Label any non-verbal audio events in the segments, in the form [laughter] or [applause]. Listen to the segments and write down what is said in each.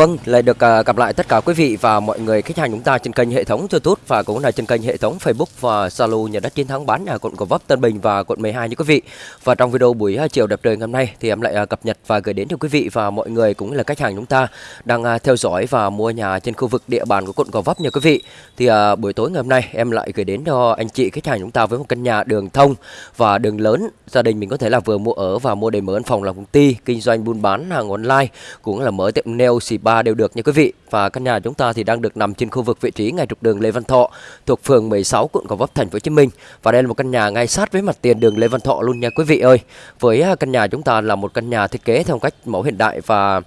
Vâng, lại được uh, gặp lại tất cả quý vị và mọi người khách hàng chúng ta trên kênh hệ thống YouTube và cũng là trên kênh hệ thống Facebook và Zalo nhà đất chiến thắng bán nhà quận Gò Vấp, Tân Bình và quận 12 như quý vị. Và trong video buổi uh, chiều đẹp trời ngày hôm nay thì em lại uh, cập nhật và gửi đến cho quý vị và mọi người cũng là khách hàng chúng ta đang uh, theo dõi và mua nhà trên khu vực địa bàn của quận Gò Vấp nha quý vị. Thì uh, buổi tối ngày hôm nay em lại gửi đến cho anh chị khách hàng chúng ta với một căn nhà đường thông và đường lớn gia đình mình có thể là vừa mua ở và mua để mở văn phòng làm công ty, kinh doanh buôn bán hàng online cũng là mở tiệm nail spa đều được nha quý vị. Và căn nhà chúng ta thì đang được nằm trên khu vực vị trí ngay trục đường Lê Văn Thọ, thuộc phường 16 quận Gò Vấp, thành phố Hồ Chí Minh. Và đây là một căn nhà ngay sát với mặt tiền đường Lê Văn Thọ luôn nha quý vị ơi. Với à, căn nhà chúng ta là một căn nhà thiết kế theo cách mẫu hiện đại và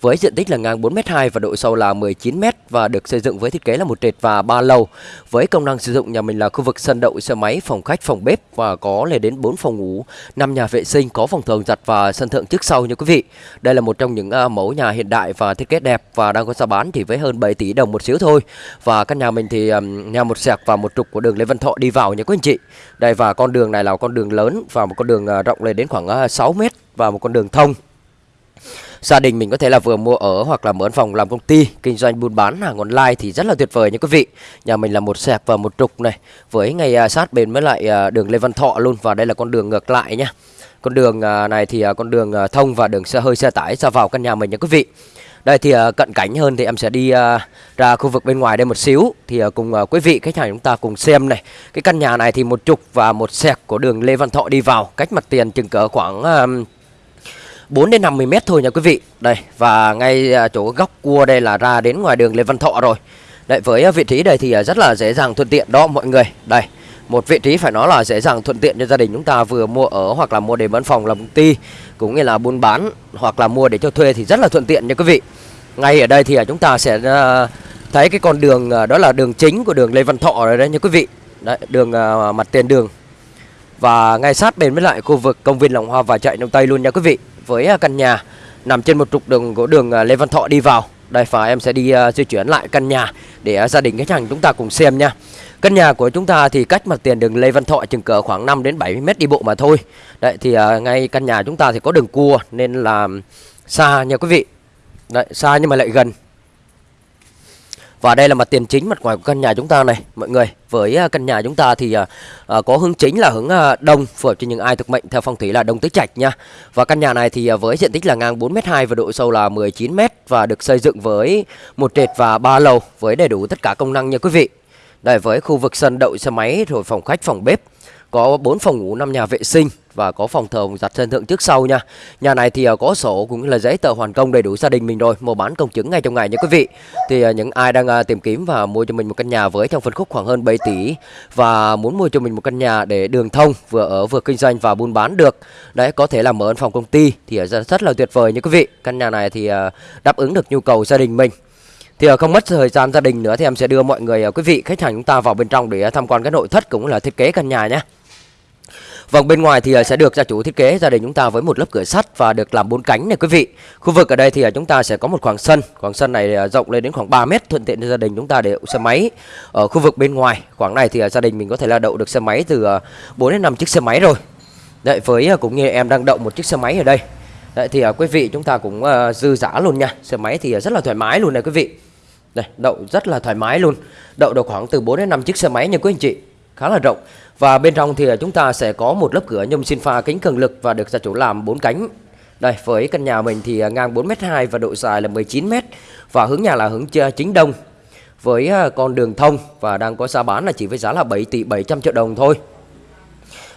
với diện tích là ngang 4m2 và độ sâu là 19m và được xây dựng với thiết kế là một trệt và ba lầu. Với công năng sử dụng nhà mình là khu vực sân đậu xe máy, phòng khách, phòng bếp và có lên đến 4 phòng ngủ, 5 nhà vệ sinh, có phòng thường giặt và sân thượng trước sau nha quý vị. Đây là một trong những à, mẫu nhà hiện đại và thiết kế đẹp và đang có giá bán thì với hơn 7 tỷ đồng một xíu thôi. Và căn nhà mình thì nhà một sẹc và một trục của đường Lê Văn Thọ đi vào nha quý anh chị. Đây và con đường này là con đường lớn và một con đường à, rộng lên đến khoảng à, 6 m và một con đường thông gia đình mình có thể là vừa mua ở hoặc là mở phòng làm công ty, kinh doanh buôn bán hàng online thì rất là tuyệt vời nha quý vị. Nhà mình là một sẹp và một trục này, với ngay à, sát bên với lại à, đường Lê Văn Thọ luôn và đây là con đường ngược lại nhá con đường à, này thì con đường thông và đường xe hơi, xe tải ra vào căn nhà mình nha quý vị. Đây thì cận cảnh hơn thì em sẽ đi ra khu vực bên ngoài đây một xíu. Thì cùng quý vị, khách hàng chúng ta cùng xem này. Cái căn nhà này thì một trục và một sẹc của đường Lê Văn Thọ đi vào, cách mặt tiền chừng cỡ khoảng 4 đến 50 mét thôi nha quý vị. Đây và ngay à, chỗ góc cua đây là ra đến ngoài đường Lê Văn Thọ rồi. Đấy với à, vị trí đây thì à, rất là dễ dàng thuận tiện đó mọi người. Đây, một vị trí phải nói là dễ dàng thuận tiện cho gia đình chúng ta vừa mua ở hoặc là mua để bán phòng làm công ty cũng như là buôn bán hoặc là mua để cho thuê thì rất là thuận tiện nha quý vị. Ngay ở đây thì chúng ta sẽ thấy cái con đường đó là đường chính của đường Lê Văn Thọ rồi đấy nha quý vị. Đấy, đường mặt tiền đường và ngay sát bên với lại khu vực công viên Lòng Hoa và chạy Đông Tây luôn nha quý vị với à, căn nhà nằm trên một trục đường của đường à, Lê Văn Thọ đi vào. Đây và em sẽ đi uh, di chuyển lại căn nhà để uh, gia đình khách hàng chúng ta cùng xem nha. Căn nhà của chúng ta thì cách mặt tiền đường Lê Văn Thọ chừng cỡ khoảng 5 đến 70 mét đi bộ mà thôi. Đấy thì uh, ngay căn nhà chúng ta thì có đường cua nên là xa nha quý vị. Đấy, xa nhưng mà lại gần và đây là mặt tiền chính mặt ngoài của căn nhà chúng ta này mọi người. Với à, căn nhà chúng ta thì à, à, có hướng chính là hướng đông phù hợp cho những ai thuộc mệnh theo phong thủy là đông tứ trạch nha. Và căn nhà này thì với diện tích là ngang 4m2 và độ sâu là 19m và được xây dựng với một trệt và ba lầu với đầy đủ tất cả công năng nha quý vị. Đây với khu vực sân đậu xe máy rồi phòng khách, phòng bếp có 4 phòng ngủ, 5 nhà vệ sinh và có phòng thờ giặt sân thượng trước sau nha. Nhà này thì à, có sổ cũng là giấy tờ hoàn công đầy đủ gia đình mình rồi, mua bán công chứng ngay trong ngày nha quý vị. Thì à, những ai đang à, tìm kiếm và mua cho mình một căn nhà với trong phân khúc khoảng hơn 7 tỷ và muốn mua cho mình một căn nhà để đường thông vừa ở vừa kinh doanh và buôn bán được. Đấy có thể là mở văn phòng công ty thì rất là tuyệt vời nha quý vị. Căn nhà này thì đáp ứng được nhu cầu gia đình mình. Thì không mất thời gian gia đình nữa thì em sẽ đưa mọi người quý vị khách hàng chúng ta vào bên trong để tham quan cái nội thất cũng là thiết kế căn nhà nhé. Vâng bên ngoài thì à, sẽ được gia chủ thiết kế gia đình chúng ta với một lớp cửa sắt và được làm bốn cánh này quý vị. Khu vực ở đây thì à, chúng ta sẽ có một khoảng sân, khoảng sân này à, rộng lên đến khoảng 3 mét thuận tiện cho gia đình chúng ta để đậu xe máy. Ở khu vực bên ngoài, khoảng này thì gia đình mình có thể là đậu được xe máy từ 4 đến 5 chiếc xe máy rồi. Đấy với cũng như em đang đậu một chiếc xe máy ở đây. Đấy thì quý vị chúng ta cũng dư giả luôn nha. Xe máy thì rất là thoải mái luôn này quý vị. Đây, đậu rất là thoải mái luôn. Đậu được khoảng từ 4 đến 5 chiếc xe máy nha quý anh chị. Khá là rộng. Và bên trong thì à, chúng ta sẽ có một lớp cửa nhôm sinh pha kính cường lực và được gia chủ làm bốn cánh. Đây, với căn nhà mình thì à, ngang 4m2 và độ dài là 19m và hướng nhà là hướng chính đông với à, con đường thông và đang có giá bán là chỉ với giá là 7 tỷ 700 triệu đồng thôi.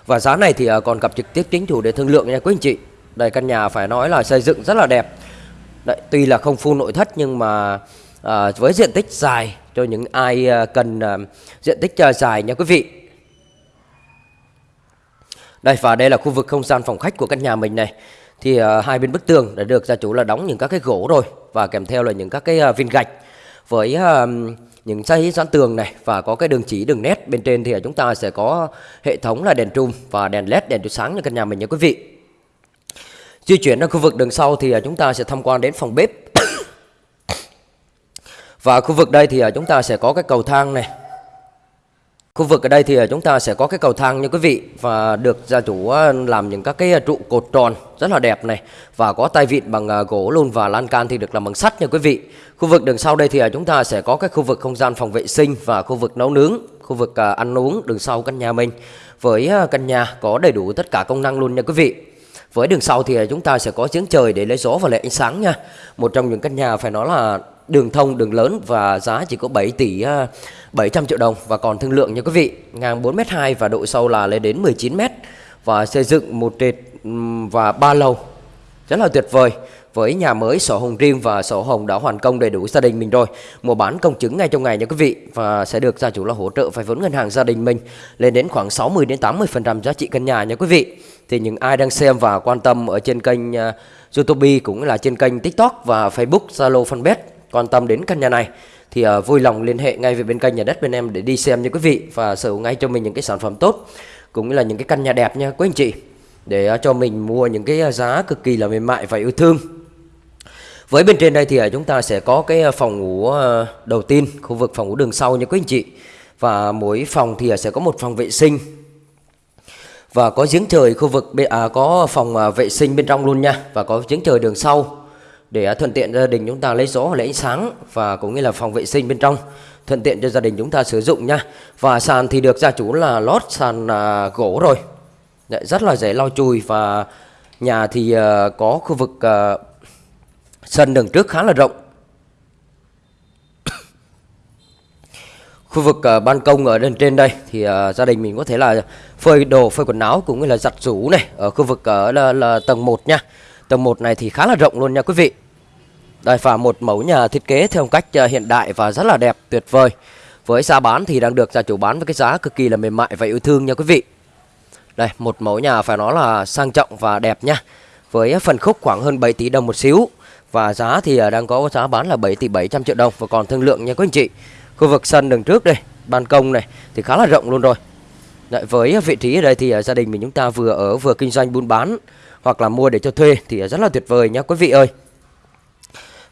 Và giá này thì còn gặp trực tiếp chính chủ để thương lượng nha quý anh chị. Đây căn nhà phải nói là xây dựng rất là đẹp. Đấy, tuy là không full nội thất nhưng mà à, với diện tích dài cho những ai à, cần à, diện tích à, dài nha quý vị đây và đây là khu vực không gian phòng khách của căn nhà mình này. Thì à, hai bên bức tường đã được gia chủ là đóng những các cái gỗ rồi và kèm theo là những các cái à, viên gạch với à, những dây dán tường này và có cái đường chỉ đường nét bên trên thì chúng ta sẽ có hệ thống là đèn trung và đèn led đèn chiếu sáng cho căn nhà mình nha quý vị. Di chuyển ra khu vực đường sau thì chúng ta sẽ tham quan đến phòng bếp và khu vực đây thì à, chúng ta sẽ có cái cầu thang này khu vực ở đây thì à, chúng ta sẽ có cái cầu thang như quý vị và được gia chủ à, làm những các cái trụ cột tròn rất là đẹp này và có tay vịn bằng gỗ luôn và lan can thì được làm bằng sắt nha quý vị. Khu vực đường sau đây thì chúng ta sẽ có cái khu vực không gian phòng vệ sinh và khu vực nấu nướng, khu vực ăn uống đường sau căn nhà mình. Với căn nhà có đầy đủ tất cả công năng luôn nha quý vị. Với đường sau thì chúng ta sẽ có giếng trời để lấy gió và lấy ánh sáng nha. Một trong những căn nhà phải nói là đường thông, đường lớn và giá chỉ có 7 tỷ à, 700 triệu đồng và còn thương lượng nha quý vị. Ngang 4m2 và độ sâu là lên đến 19m và xây dựng một trệt và ba lầu. Rất là tuyệt vời. Với nhà mới sổ hồng riêng và sổ hồng đã hoàn công đầy đủ gia đình mình rồi. Mua bán công chứng ngay trong ngày nha quý vị và sẽ được gia chủ là hỗ trợ vay vốn ngân hàng gia đình mình lên đến khoảng 60 đến 80% giá trị căn nhà nha quý vị. Thì những ai đang xem và quan tâm ở trên kênh uh, YouTube cũng là trên kênh TikTok và Facebook, Zalo, Fanpage quan tâm đến căn nhà này thì uh, vui lòng liên hệ ngay về bên kênh nhà đất bên em để đi xem nha quý vị và sở hữu ngay cho mình những cái sản phẩm tốt cũng như là những cái căn nhà đẹp nha quý anh chị để uh, cho mình mua những cái ờ, giá cực kỳ là mềm mại và yêu thương. Với bên trên đây thì uh, chúng ta sẽ có cái phòng ngủ uh, đầu tiên khu vực phòng ngủ đường sau nha quý anh chị và mỗi phòng thì uh, sẽ có một phòng vệ sinh. Và có giếng trời khu vực à, có phòng à, vệ sinh bên trong luôn nha và có giếng trời đường sau để à, thuận tiện gia đình chúng ta lấy gió lấy ánh sáng và cũng như là phòng vệ sinh bên trong. Thuận tiện cho gia đình chúng ta sử dụng nha. Và sàn thì được gia chủ là lót sàn à, gỗ rồi. Đấy, rất là dễ lau chùi và nhà thì à, có khu vực à, sân đường trước khá là rộng. [coughs] Khu vực uh, ban công ở bên trên đây thì uh, gia đình mình có thể là phơi đồ phơi quần áo cũng như là giặt rũ này ở khu vực ở là, là tầng 1 nha. Tầng 1 này thì khá là rộng luôn nha quý vị đây và một mẫu nhà thiết kế theo cách ờ, hiện đại và rất là đẹp tuyệt vời. Với giá bán thì đang được gia chủ bán với cái giá cực kỳ là mềm mại và yêu thương nha quý vị. Đây một mẫu nhà phải nói là sang trọng và đẹp nha. Với phần khúc khoảng hơn 7 tỷ đồng một xíu và giá thì ờ, đang có giá bán là 7 tỷ 700 triệu đồng. Và còn thương lượng nha quý anh chị khu vực sân đường trước đây ban công này thì khá là rộng luôn rồi. Đấy, với vị trí ở đây thì ờ, gia đình mình chúng ta vừa ở vừa kinh doanh buôn bán hoặc là mua để cho thuê thì rất là tuyệt vời nha quý vị ơi.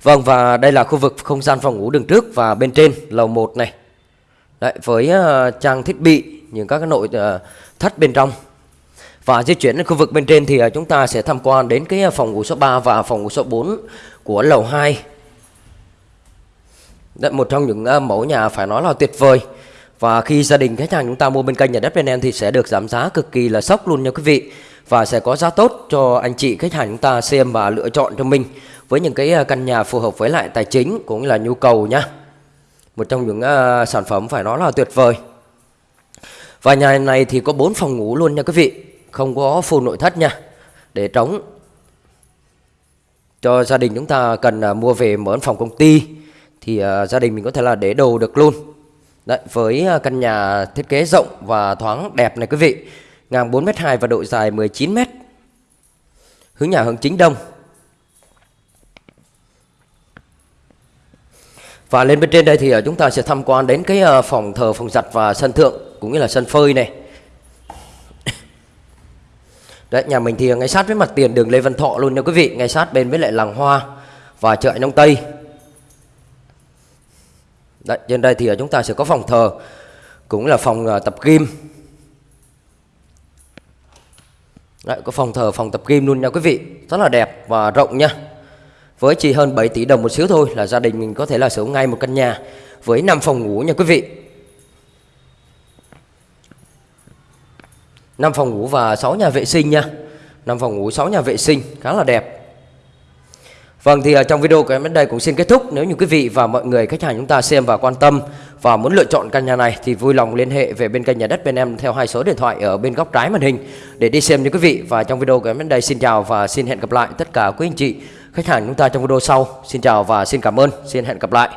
Vâng và đây là khu vực không gian phòng ngủ đường trước và bên trên lầu 1 này. Đấy, với uh, trang thiết bị những các cái nội uh, thất bên trong. Và di chuyển đến khu vực bên trên thì uh, chúng ta sẽ tham quan đến cái phòng ngủ số 3 và phòng ngủ số 4 của lầu 2 Đấy, một trong những uh, mẫu nhà phải nói là tuyệt vời. Và khi gia đình khách hàng chúng ta mua bên kênh nhà đất bên em thì sẽ được giảm giá cực kỳ là sốc luôn nha quý vị. Và sẽ có giá tốt cho anh chị khách hàng chúng ta xem và lựa chọn cho mình với những cái à, căn nhà phù hợp với lại tài chính cũng là nhu cầu nhá. Một trong những uh, sản phẩm phải nói là tuyệt vời. Và nhà này thì có 4 phòng ngủ luôn nha quý vị không có full nội thất nha để trống. Cho gia đình chúng ta cần uh, mua về mở phòng công ty thì uh, gia đình mình có thể là để đồ được luôn. Đấy, với uh, căn nhà thiết kế rộng và thoáng đẹp này quý vị ngang 4m2 và độ dài 19m hướng nhà hướng chính đông. Và lên bên trên đây thì ờ, chúng ta sẽ tham quan đến cái ờ, phòng thờ phòng giặt và sân thượng cũng như là sân phơi này. [coughs] Đấy, nhà mình thì ngay sát với mặt tiền đường Lê Văn Thọ luôn nha quý vị ngay sát bên với lại làng hoa và chợ Nông Tây. Đấy, trên đây thì ờ, chúng ta sẽ có phòng thờ cũng là phòng tập gym. Đấy, có phòng thờ phòng tập gym luôn nha quý vị rất là đẹp và rộng nha với chỉ hơn 7 tỷ đồng một xíu thôi là gia đình mình có thể là sở hữu ngay một căn nhà với 5 phòng ngủ nha quý vị. 5 phòng ngủ và 6 nhà vệ sinh nha. 5 phòng ngủ 6 nhà vệ sinh, khá là đẹp. Vâng thì à, trong video của em đến đây cũng xin kết thúc. Nếu như quý vị và mọi người, khách hàng chúng ta xem và quan tâm Và muốn lựa chọn căn nhà này Thì vui lòng liên hệ về bên kênh nhà đất bên em Theo hai số điện thoại ở bên góc trái màn hình Để đi xem như quý vị. Và trong video của em đến đây, xin chào và xin hẹn gặp lại tất cả quý anh chị Khách hàng chúng ta trong video sau. Xin chào và xin cảm ơn. Xin hẹn gặp lại.